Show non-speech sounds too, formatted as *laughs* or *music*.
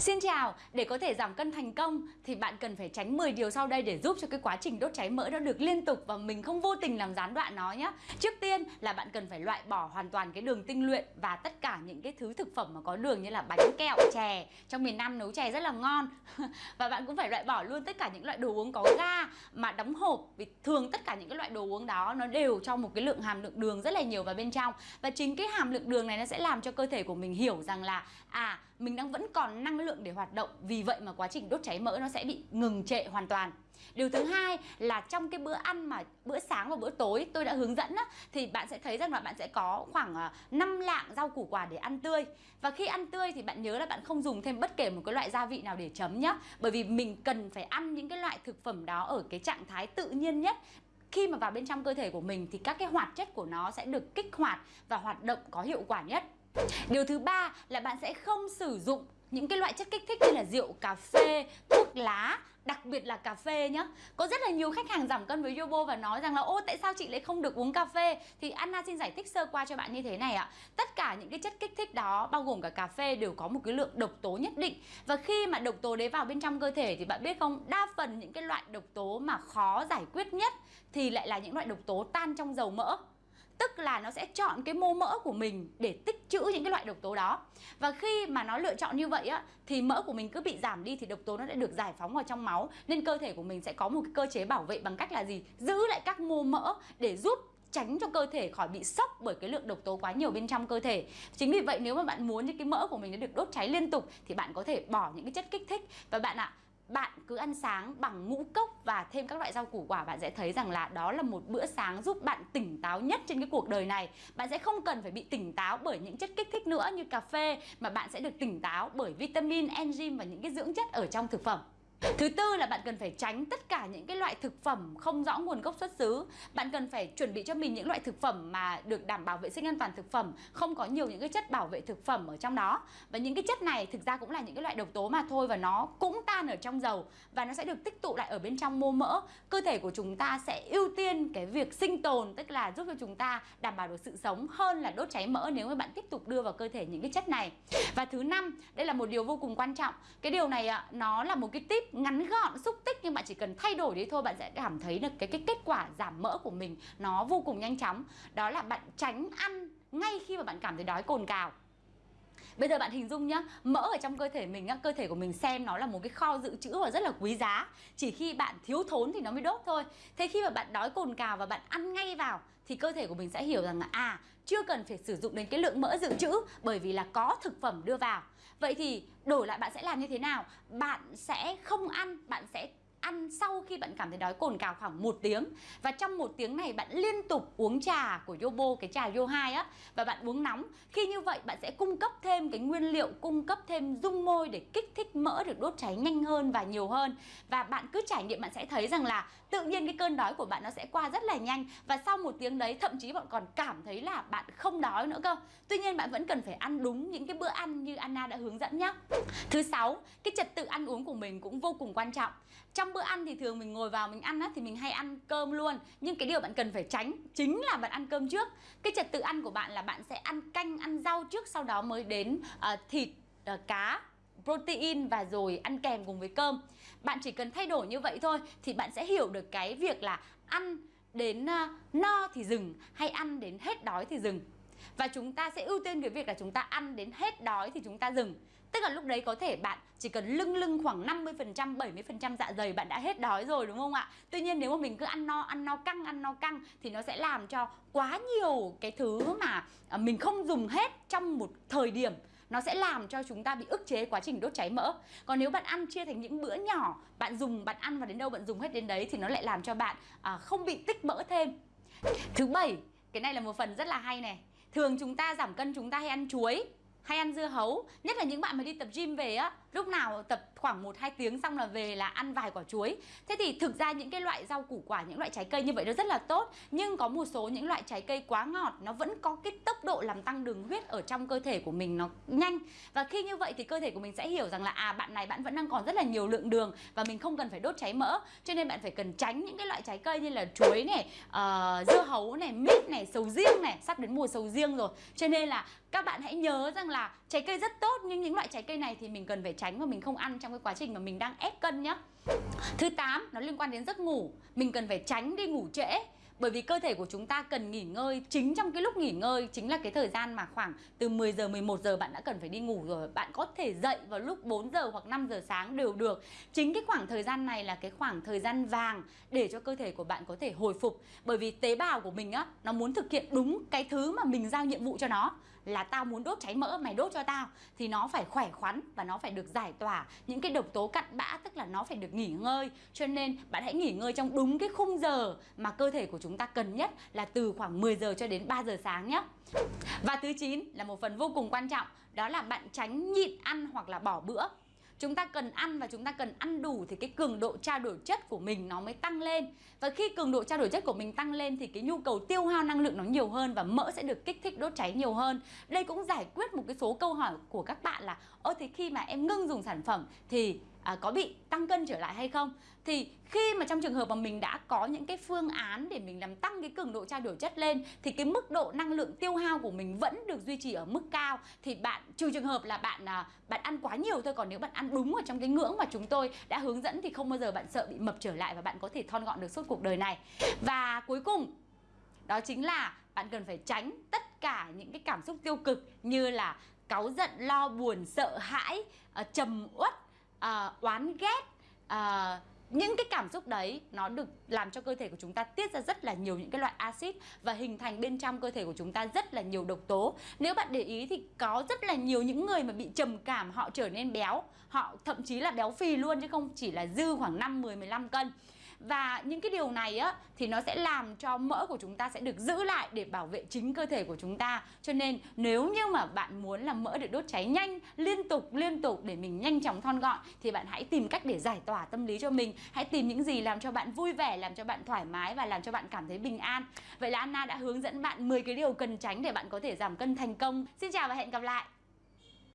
Xin chào, để có thể giảm cân thành công thì bạn cần phải tránh 10 điều sau đây để giúp cho cái quá trình đốt cháy mỡ nó được liên tục và mình không vô tình làm gián đoạn nó nhé. Trước tiên là bạn cần phải loại bỏ hoàn toàn cái đường tinh luyện và tất cả những cái thứ thực phẩm mà có đường như là bánh kẹo, chè. Trong miền Nam nấu chè rất là ngon. *laughs* và bạn cũng phải loại bỏ luôn tất cả những loại đồ uống có ga mà đóng hộp vì thường tất cả những cái loại đồ uống đó nó đều cho một cái lượng hàm lượng đường rất là nhiều vào bên trong và chính cái hàm lượng đường này nó sẽ làm cho cơ thể của mình hiểu rằng là à mình đang vẫn còn năng lượng lượng để hoạt động vì vậy mà quá trình đốt cháy mỡ nó sẽ bị ngừng trệ hoàn toàn Điều thứ hai là trong cái bữa ăn mà bữa sáng và bữa tối tôi đã hướng dẫn á, thì bạn sẽ thấy rằng là bạn sẽ có khoảng à, 5 lạng rau củ quả để ăn tươi. Và khi ăn tươi thì bạn nhớ là bạn không dùng thêm bất kể một cái loại gia vị nào để chấm nhá. Bởi vì mình cần phải ăn những cái loại thực phẩm đó ở cái trạng thái tự nhiên nhất khi mà vào bên trong cơ thể của mình thì các cái hoạt chất của nó sẽ được kích hoạt và hoạt động có hiệu quả nhất. Điều thứ ba là bạn sẽ không sử dụng những cái loại chất kích thích như là rượu, cà phê, thuốc lá Đặc biệt là cà phê nhá. Có rất là nhiều khách hàng giảm cân với Yobo và nói rằng là Ô tại sao chị lại không được uống cà phê? Thì Anna xin giải thích sơ qua cho bạn như thế này ạ. Tất cả những cái chất kích thích đó bao gồm cả cà phê đều có một cái lượng độc tố nhất định. Và khi mà độc tố đấy vào bên trong cơ thể thì bạn biết không Đa phần những cái loại độc tố mà khó giải quyết nhất Thì lại là những loại độc tố tan trong dầu mỡ. Tức là nó sẽ chọn cái mô mỡ của mình để tích trữ những cái loại độc tố đó. Và khi mà nó lựa chọn như vậy á Thì mỡ của mình cứ bị giảm đi thì độc tố nó sẽ được giải phóng vào trong máu. Nên cơ thể của mình sẽ có một cái cơ chế bảo vệ bằng cách là gì? Giữ lại các mô mỡ để giúp tránh cho cơ thể khỏi bị sốc bởi cái lượng độc tố quá nhiều bên trong cơ thể. Chính vì vậy nếu mà bạn muốn những cái mỡ của mình nó được đốt cháy liên tục Thì bạn có thể bỏ những cái chất kích thích. Và bạn ạ, à, bạn cứ ăn sáng bằng ngũ cốc và thêm các loại rau củ quả bạn sẽ thấy rằng là đó là một bữa sáng giúp bạn tỉnh táo nhất trên cái cuộc đời này. Bạn sẽ không cần phải bị tỉnh táo bởi những chất kích thích nữa như cà phê mà bạn sẽ được tỉnh táo bởi vitamin, enzyme và những cái dưỡng chất ở trong thực phẩm. Thứ tư là bạn cần phải tránh tất cả những cái loại thực phẩm không rõ nguồn gốc xuất xứ. Bạn cần phải chuẩn bị cho mình những loại thực phẩm mà được đảm bảo vệ sinh an toàn thực phẩm Không có nhiều những cái chất bảo vệ thực phẩm ở trong đó. Và những cái chất này thực ra cũng là những cái loại độc tố mà thôi Và nó cũng tan ở trong dầu Và nó sẽ được tích tụ lại ở bên trong mô mỡ. Cơ thể của chúng ta sẽ ưu tiên cái việc sinh tồn Tức là giúp cho chúng ta đảm bảo được sự sống hơn là đốt cháy mỡ Nếu mà bạn tiếp tục đưa vào cơ thể những cái chất này. Và thứ năm, đây là một điều vô cùng quan trọng. Cái điều này nó là một cái tip ngắn gọn xúc tích nhưng bạn chỉ cần thay đổi đi thôi bạn sẽ cảm thấy được cái cái kết quả giảm mỡ của mình nó vô cùng nhanh chóng đó là bạn tránh ăn ngay khi mà bạn cảm thấy đói cồn cào Bây giờ bạn hình dung nhá, mỡ ở trong cơ thể mình á, cơ thể của mình xem nó là một cái kho dự trữ và rất là quý giá. Chỉ khi bạn thiếu thốn thì nó mới đốt thôi. Thế khi mà bạn đói cồn cào và bạn ăn ngay vào thì cơ thể của mình sẽ hiểu rằng là à, chưa cần phải sử dụng đến cái lượng mỡ dự trữ bởi vì là có thực phẩm đưa vào. Vậy thì đổi lại bạn sẽ làm như thế nào? Bạn sẽ không ăn, bạn sẽ ăn sau khi bạn cảm thấy đói cồn cào khoảng một tiếng. Và trong một tiếng này, bạn liên tục uống trà của Yobo, cái trà Yo 2 á, và bạn uống nóng. Khi như vậy, bạn sẽ cung cấp thêm cái nguyên liệu, cung cấp thêm dung môi để kích thích mỡ được đốt cháy nhanh hơn và nhiều hơn. Và bạn cứ trải nghiệm, bạn sẽ thấy rằng là tự nhiên cái cơn đói của bạn nó sẽ qua rất là nhanh. Và sau một tiếng đấy, thậm chí bạn còn cảm thấy là bạn không đói nữa cơ. Tuy nhiên, bạn vẫn cần phải ăn đúng những cái bữa ăn như Anna đã hướng dẫn nhé thứ sáu, cái trật tự ăn uống của mình cũng vô cùng quan trọng. Trong bữa ăn thì thường mình ngồi vào mình ăn á, thì mình hay ăn cơm luôn. Nhưng cái điều bạn cần phải tránh chính là bạn ăn cơm trước. Cái trật tự ăn của bạn là bạn sẽ ăn canh ăn rau trước sau đó mới đến uh, thịt uh, cá protein và rồi ăn kèm cùng với cơm. Bạn chỉ cần thay đổi như vậy thôi thì bạn sẽ hiểu được cái việc là ăn đến uh, no thì dừng hay ăn đến hết đói thì dừng. Và chúng ta sẽ ưu tiên cái việc là chúng ta ăn đến hết đói thì chúng ta dừng. Tức là lúc đấy có thể bạn chỉ cần lưng lưng khoảng 50%, 70% dạ dày bạn đã hết đói rồi đúng không ạ? Tuy nhiên nếu mà mình cứ ăn no, ăn no căng, ăn no căng thì nó sẽ làm cho quá nhiều cái thứ mà à, mình không dùng hết trong một thời điểm nó sẽ làm cho chúng ta bị ức chế quá trình đốt cháy mỡ. Còn nếu bạn ăn chia thành những bữa nhỏ bạn dùng bạn ăn và đến đâu bạn dùng hết đến đấy thì nó lại làm cho bạn à, không bị tích mỡ thêm. Thứ bảy cái này là một phần rất là hay này. Thường chúng ta giảm cân chúng ta hay ăn chuối hay ăn dưa hấu nhất là những bạn mà đi tập gym về á lúc nào tập khoảng 1-2 tiếng xong là về là ăn vài quả chuối. Thế thì thực ra những cái loại rau củ quả những loại trái cây như vậy nó rất là tốt. Nhưng có một số những loại trái cây quá ngọt nó vẫn có cái tốc độ làm tăng đường huyết ở trong cơ thể của mình nó nhanh. Và khi như vậy thì cơ thể của mình sẽ hiểu rằng là à bạn này bạn vẫn đang còn rất là nhiều lượng đường và mình không cần phải đốt cháy mỡ. Cho nên bạn phải cần tránh những cái loại trái cây như là chuối này uh, dưa hấu này mít này sầu riêng này. Sắp đến mùa sầu riêng rồi. Cho nên là các bạn hãy nhớ rằng là là trái cây rất tốt nhưng những loại trái cây này thì mình cần phải tránh và mình không ăn trong cái quá trình mà mình đang ép cân nhá. Thứ 8 nó liên quan đến giấc ngủ, mình cần phải tránh đi ngủ trễ bởi vì cơ thể của chúng ta cần nghỉ ngơi. Chính trong cái lúc nghỉ ngơi chính là cái thời gian mà khoảng từ 10 giờ 11 giờ bạn đã cần phải đi ngủ rồi. Bạn có thể dậy vào lúc 4 giờ hoặc 5 giờ sáng đều được. Chính cái khoảng thời gian này là cái khoảng thời gian vàng để cho cơ thể của bạn có thể hồi phục. Bởi vì tế bào của mình á, nó muốn thực hiện đúng cái thứ mà mình giao nhiệm vụ cho nó, là tao muốn đốt cháy mỡ, mày đốt cho tao. Thì nó phải khỏe khoắn và nó phải được giải tỏa những cái độc tố cặn bã, tức là nó phải được nghỉ ngơi. Cho nên bạn hãy nghỉ ngơi trong đúng cái khung giờ mà cơ thể của chúng chúng ta cần nhất là từ khoảng 10 giờ cho đến 3 giờ sáng nhé. Và thứ 9 là một phần vô cùng quan trọng, đó là bạn tránh nhịn ăn hoặc là bỏ bữa. Chúng ta cần ăn và chúng ta cần ăn đủ thì cái cường độ trao đổi chất của mình nó mới tăng lên. Và khi cường độ trao đổi chất của mình tăng lên thì cái nhu cầu tiêu hao năng lượng nó nhiều hơn và mỡ sẽ được kích thích đốt cháy nhiều hơn. Đây cũng giải quyết một cái số câu hỏi của các bạn là, ơ, thế khi mà em ngưng dùng sản phẩm thì à, có bị tăng cân trở lại hay không. Thì khi mà trong trường hợp mà mình đã có những cái phương án để mình làm tăng cái cường độ trao đổi chất lên thì cái mức độ năng lượng tiêu hao của mình vẫn được duy trì ở mức cao. Thì bạn trừ trường hợp là bạn à, bạn ăn quá nhiều thôi còn nếu bạn ăn đúng ở trong cái ngưỡng mà chúng tôi đã hướng dẫn thì không bao giờ bạn sợ bị mập trở lại và bạn có thể thon gọn được suốt cuộc đời này. Và cuối cùng đó chính là bạn cần phải tránh tất cả những cái cảm xúc tiêu cực như là cáu giận lo buồn sợ hãi à, trầm uất uh, oán ghét uh, những cái cảm xúc đấy nó được làm cho cơ thể của chúng ta tiết ra rất là nhiều những cái loại axit và hình thành bên trong cơ thể của chúng ta rất là nhiều độc tố. Nếu bạn để ý thì có rất là nhiều những người mà bị trầm cảm họ trở nên béo, họ thậm chí là béo phì luôn chứ không chỉ là dư khoảng 5 10 15 cân và những cái điều này á, thì nó sẽ làm cho mỡ của chúng ta sẽ được giữ lại để bảo vệ chính cơ thể của chúng ta. Cho nên nếu như mà bạn muốn là mỡ được đốt cháy nhanh, liên tục liên tục để mình nhanh chóng thon gọn, thì bạn hãy tìm cách để giải tỏa tâm lý cho mình. Hãy tìm những gì làm cho bạn vui vẻ, làm cho bạn thoải mái và làm cho bạn cảm thấy bình an. Vậy là Anna đã hướng dẫn bạn 10 cái điều cần tránh để bạn có thể giảm cân thành công. Xin chào và hẹn gặp lại!